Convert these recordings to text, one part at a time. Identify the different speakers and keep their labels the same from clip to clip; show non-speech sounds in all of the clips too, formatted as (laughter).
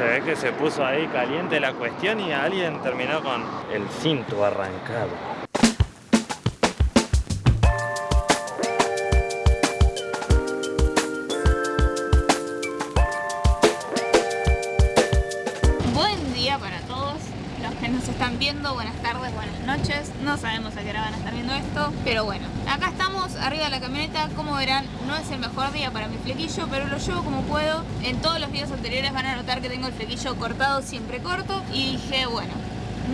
Speaker 1: Se ve que se puso ahí caliente la cuestión y alguien terminó con el cinto arrancado.
Speaker 2: Nos están viendo, buenas tardes, buenas noches. No sabemos a qué hora van a estar viendo esto, pero bueno. Acá estamos arriba de la camioneta, como verán, no es el mejor día para mi flequillo, pero lo llevo como puedo. En todos los videos anteriores van a notar que tengo el flequillo cortado, siempre corto, y dije, bueno,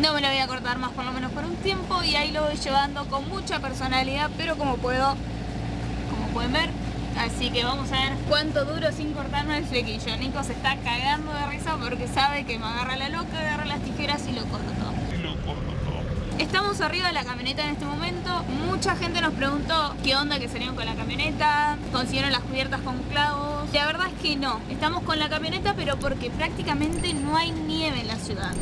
Speaker 2: no me lo voy a cortar más por lo menos por un tiempo y ahí lo voy llevando con mucha personalidad, pero como puedo, como pueden ver, Así que vamos a ver cuánto duro sin cortarme el flequillo. Nico se está cagando de risa porque sabe que me agarra la loca, agarra las tijeras y lo corto. Estamos arriba de la camioneta en este momento. Mucha gente nos preguntó qué onda que salieron con la camioneta, consiguieron las cubiertas con clavos. La verdad es que no. Estamos con la camioneta pero porque prácticamente no hay nieve en la ciudad.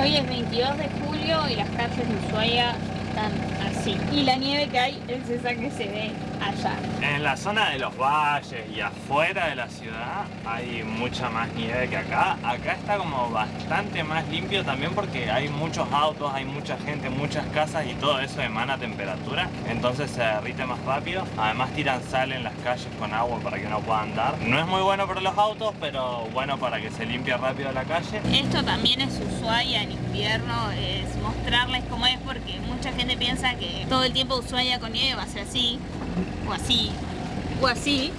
Speaker 2: Hoy es 22 de julio y las calles de Ushuaia así. Y la nieve que hay es esa que se ve allá.
Speaker 1: En la zona de los valles y afuera de la ciudad hay mucha más nieve que acá. Acá está como bastante más limpio también porque hay muchos autos, hay mucha gente, muchas casas y todo eso emana temperatura. Entonces se derrite más rápido. Además tiran sal en las calles con agua para que no pueda andar. No es muy bueno para los autos, pero bueno para que se limpie rápido la calle.
Speaker 2: Esto también es Ushuaia en invierno, es mostrarles cómo es porque mucha gente piensa que todo el tiempo Ushuaia con nieve va a ser así, o así, o así.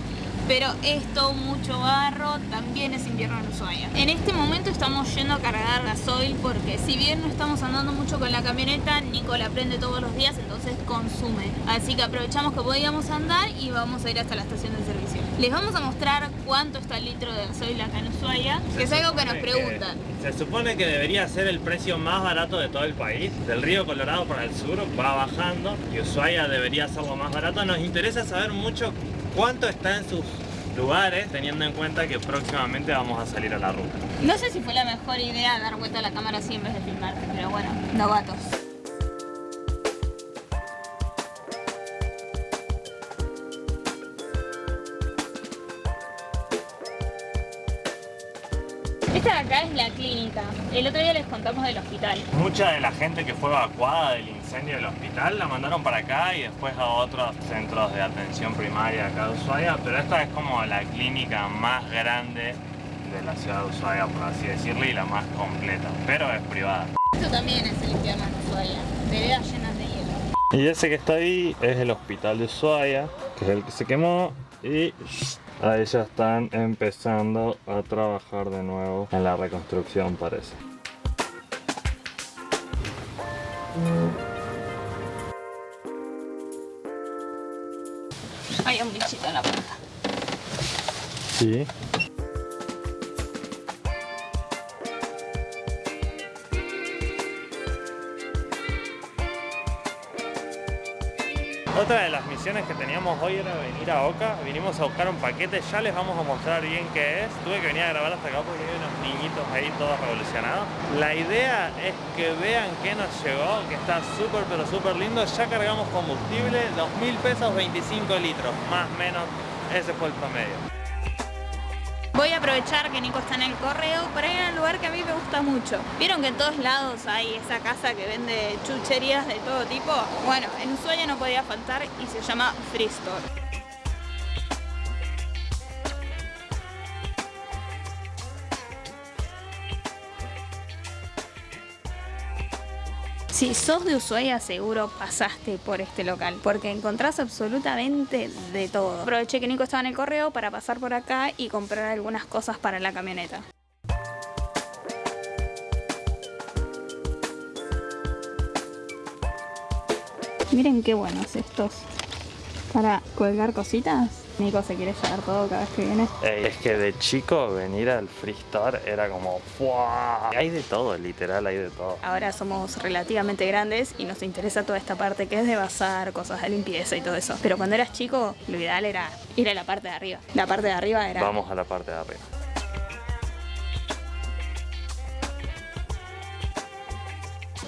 Speaker 2: Pero esto, mucho barro, también es invierno en Ushuaia. En este momento estamos yendo a cargar gasoil porque si bien no estamos andando mucho con la camioneta, Nico la prende todos los días, entonces consume. Así que aprovechamos que podíamos andar y vamos a ir hasta la estación de servicio. Les vamos a mostrar cuánto está el litro de gasoil acá en Ushuaia, que es algo que nos preguntan.
Speaker 1: se supone que debería ser el precio más barato de todo el país. Del río Colorado para el sur va bajando y Ushuaia debería ser lo más barato. Nos interesa saber mucho cuánto está en sus lugares, teniendo en cuenta que próximamente vamos a salir a la ruta.
Speaker 2: No sé si fue la mejor idea dar vuelta a la cámara así en vez de filmar, pero bueno, novatos. Esta de acá es la clínica. El otro día les contamos del hospital.
Speaker 1: Mucha de la gente que fue evacuada del incendio del hospital la mandaron para acá y después a otros centros de atención primaria acá de Ushuaia, pero esta es como la clínica más grande de la ciudad de Ushuaia, por así decirlo, y la más completa, pero es privada.
Speaker 2: Esto también es el infierno en Ushuaia, veredas llenas de hielo.
Speaker 1: Y ese que está ahí es el hospital de Ushuaia, que es el que se quemó y Ahí ya están empezando a trabajar de nuevo en la reconstrucción parece.
Speaker 2: Hay un bichito en la puerta.
Speaker 1: Sí. Otra de las misiones que teníamos hoy era venir a Oca, vinimos a buscar un paquete, ya les vamos a mostrar bien qué es. Tuve que venir a grabar hasta acá porque hay unos niñitos ahí todos revolucionados. La idea es que vean qué nos llegó, que está súper pero súper lindo. Ya cargamos combustible, 2.000 pesos, 25 litros, más o menos, ese fue el promedio.
Speaker 2: Voy a aprovechar que Nico está en el correo para ir a un lugar que a mí me gusta mucho. ¿Vieron que en todos lados hay esa casa que vende chucherías de todo tipo? Bueno, en Ushuaia no podía faltar y se llama Free Store. Si sos de Ushuaia seguro pasaste por este local porque encontrás absolutamente de todo. Aproveché que Nico estaba en el correo para pasar por acá y comprar algunas cosas para la camioneta. Miren qué buenos estos para colgar cositas. Nico se quiere llevar todo cada vez que viene.
Speaker 1: Ey, es que de chico venir al Free Store era como ¡Fua! Hay de todo, literal, hay de todo.
Speaker 2: Ahora somos relativamente grandes y nos interesa toda esta parte que es de bazar, cosas de limpieza y todo eso. Pero cuando eras chico, lo ideal era ir a la parte de arriba. La parte de arriba era...
Speaker 1: Vamos a la parte de arriba.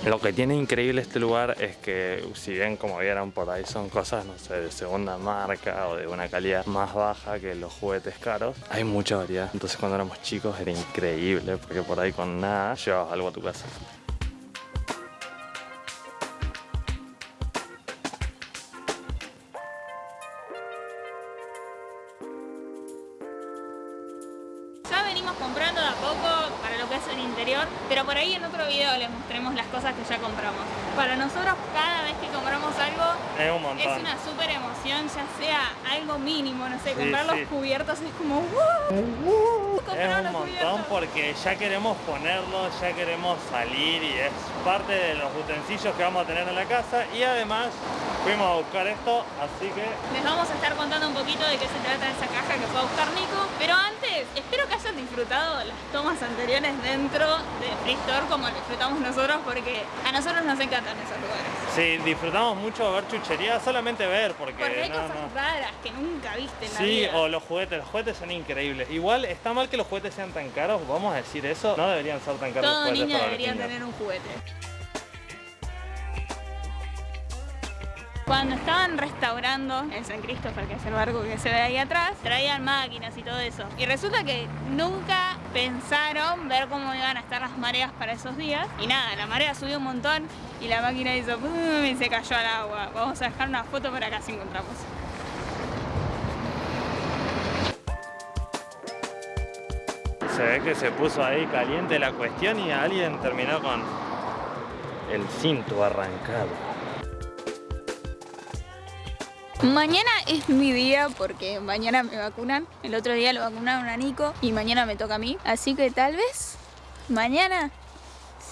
Speaker 1: Lo que tiene increíble este lugar es que si bien como vieron por ahí son cosas, no sé, de segunda marca o de una calidad más baja que los juguetes caros, hay mucha variedad. Entonces cuando éramos chicos era increíble porque por ahí con nada llevabas algo a tu casa.
Speaker 2: Ya venimos comprando de a poco para pero por ahí en otro video les mostremos las cosas que ya compramos. Para nosotros cada vez que compramos algo
Speaker 1: Es un montón.
Speaker 2: es una súper emoción, ya sea algo mínimo, no sé,
Speaker 1: Sí,
Speaker 2: comprar
Speaker 1: sí.
Speaker 2: los cubiertos es como ¡wow!
Speaker 1: Es un montón
Speaker 2: cubiertos.
Speaker 1: porque ya queremos ponerlo, ya queremos salir y es parte de los utensilios que vamos a tener en la casa y además fuimos a buscar esto, así que
Speaker 2: Les vamos a estar contando un poquito de qué se trata esa caja que fue a buscar Nico. Pero antes, espero que hayan disfrutado las tomas anteriores dentro de Free Store como lo disfrutamos nosotros porque a nosotros nos encantan esos lugares.
Speaker 1: sí, disfrutamos mucho ver chuchería, solamente ver porque,
Speaker 2: Porque hay
Speaker 1: no,
Speaker 2: cosas
Speaker 1: no.
Speaker 2: raras que nunca viste en la
Speaker 1: Sí, o los juguetes, los juguetes son increíbles. Igual está mal que los juguetes sean tan caros, vamos a decir eso, no deberían ser tan caros los
Speaker 2: Todo
Speaker 1: juguetes
Speaker 2: niño
Speaker 1: para los
Speaker 2: debería tener un juguete. Cuando estaban restaurando el San Christopher, que es el barco que se ve ahí atrás, traían máquinas y todo eso. Y resulta que nunca pensaron ver cómo iban a estar las mareas para esos días. Y nada, la marea subió un montón y la máquina hizo ¡pum! y se cayó al agua. Vamos a dejar una foto para acá si encontramos.
Speaker 1: Se ve que se puso ahí caliente la cuestión y alguien terminó con el cinto arrancado.
Speaker 2: Mañana es mi día porque mañana me vacunan. El otro día lo vacunaron a Nico y mañana me toca a mí. Así que tal vez mañana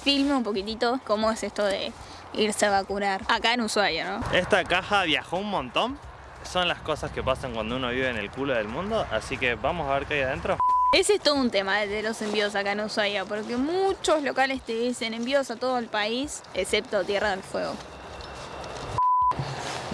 Speaker 2: filme un poquitito cómo es esto de irse a vacunar acá en Ushuaia, ¿no?
Speaker 1: Esta caja viajó un montón. Son las cosas que pasan cuando uno vive en el culo del mundo, así que vamos a ver qué hay adentro.
Speaker 2: Ese es todo un tema de los envíos acá en Ushuaia porque muchos locales te dicen envíos a todo el país excepto Tierra del Fuego.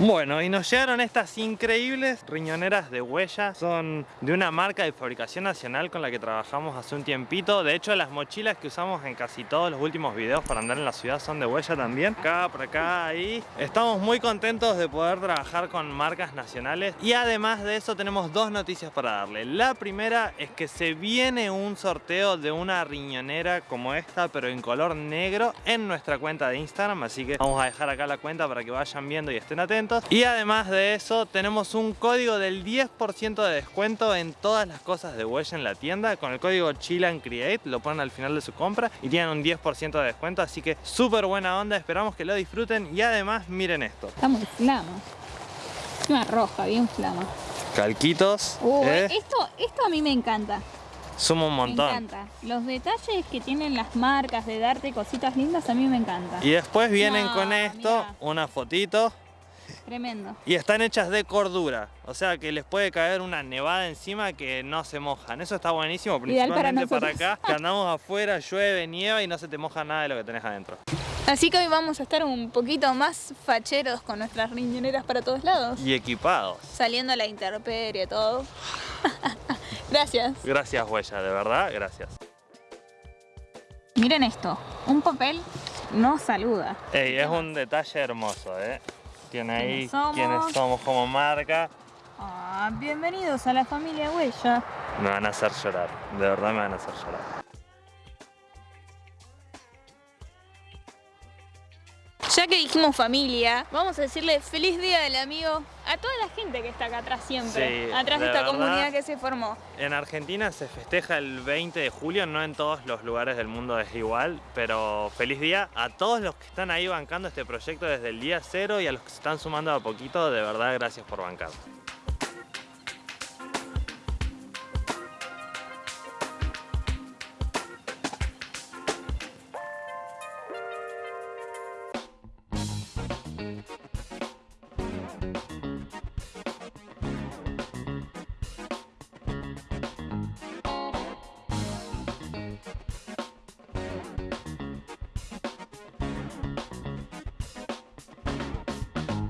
Speaker 1: Bueno, y nos llegaron estas increíbles riñoneras de huella. Son de una marca de fabricación nacional con la que trabajamos hace un tiempito. De hecho, las mochilas que usamos en casi todos los últimos videos para andar en la ciudad son de huella también. Acá, por acá, ahí. Estamos muy contentos de poder trabajar con marcas nacionales. Y además de eso, tenemos dos noticias para darle. La primera es que se viene un sorteo de una riñonera como esta, pero en color negro, en nuestra cuenta de Instagram. Así que vamos a dejar acá la cuenta para que vayan viendo y estén atentos. Y además de eso, tenemos un código del 10% de descuento en todas las cosas de huella en la tienda. Con el código Chill Create, lo ponen al final de su compra y tienen un 10% de descuento. Así que súper buena onda, esperamos que lo disfruten. Y además, miren esto.
Speaker 2: Está muy flama. Una roja, bien flama.
Speaker 1: Calquitos,
Speaker 2: Uh,
Speaker 1: eh,
Speaker 2: esto, esto a mí me encanta.
Speaker 1: suma un
Speaker 2: Me
Speaker 1: montón.
Speaker 2: encanta. Los detalles que tienen las marcas de darte cositas lindas a mí me encanta.
Speaker 1: Y después vienen
Speaker 2: No,
Speaker 1: con esto,
Speaker 2: mirá.
Speaker 1: una fotito.
Speaker 2: Tremendo.
Speaker 1: Y están hechas de cordura, o sea que les puede caer una nevada encima que no se mojan. Eso está buenísimo,
Speaker 2: para
Speaker 1: principalmente para, acá, que andamos afuera, llueve, nieva y no se te moja nada de lo que tenés adentro.
Speaker 2: Así que hoy vamos a estar un poquito más facheros con nuestras riñoneras para todos lados.
Speaker 1: Y equipados.
Speaker 2: Saliendo a la intemperie, todo. (laughs) Gracias.
Speaker 1: Gracias, Huella, de verdad, gracias.
Speaker 2: Miren esto. Un papel no saluda.
Speaker 1: Ey, es un detalle hermoso, ¿eh? Tiene ahí
Speaker 2: ¿Quiénes somos?
Speaker 1: quiénes somos como marca.
Speaker 2: Ah, bienvenidos a la familia Huella.
Speaker 1: Me van a hacer llorar, de verdad me van a hacer llorar.
Speaker 2: Ya que dijimos familia, vamos a decirle feliz día del amigo a toda la gente que está acá atrás siempre.
Speaker 1: Sí,
Speaker 2: atrás de esta
Speaker 1: verdad.
Speaker 2: comunidad que se formó.
Speaker 1: En Argentina se festeja el 20 de julio, no en todos los lugares del mundo es igual, pero feliz día a todos los que están ahí bancando este proyecto desde el día cero y a los que se están sumando a poquito, de verdad gracias por bancar.